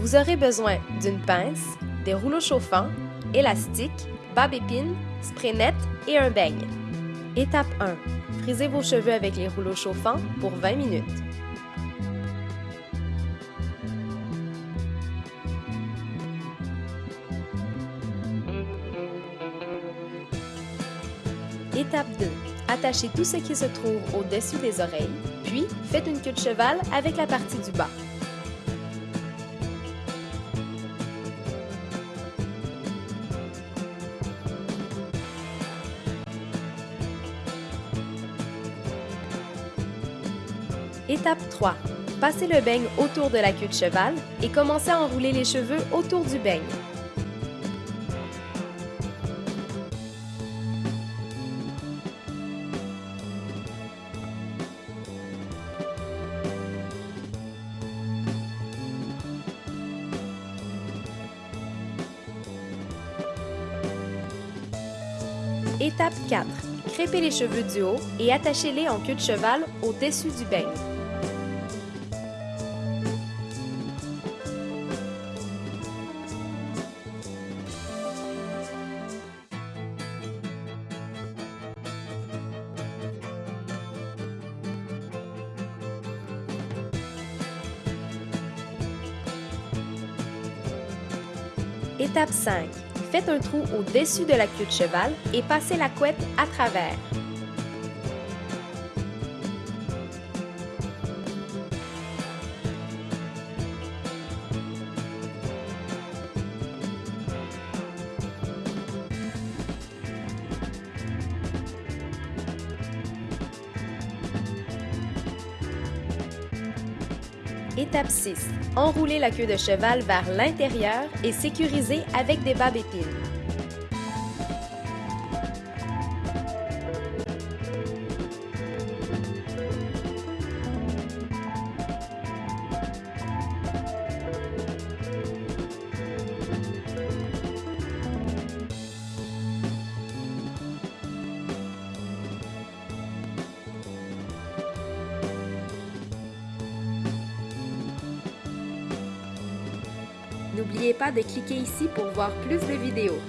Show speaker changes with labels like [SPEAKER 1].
[SPEAKER 1] Vous aurez besoin d'une pince, des rouleaux chauffants, élastiques, barbe épine, spray net et un beigne. Étape 1. Frisez vos cheveux avec les rouleaux chauffants pour 20 minutes. Étape 2. Attachez tout ce qui se trouve au-dessus des oreilles, puis faites une queue de cheval avec la partie du bas. Étape 3. Passez le beigne autour de la queue de cheval et commencez à enrouler les cheveux autour du beigne. Étape 4. Crêpez les cheveux du haut et attachez-les en queue de cheval au-dessus du beigne. Étape 5. Faites un trou au-dessus de la queue de cheval et passez la couette à travers. Étape 6. Enroulez la queue de cheval vers l'intérieur et sécurisez avec des babes N'oubliez pas de cliquer ici pour voir plus de vidéos.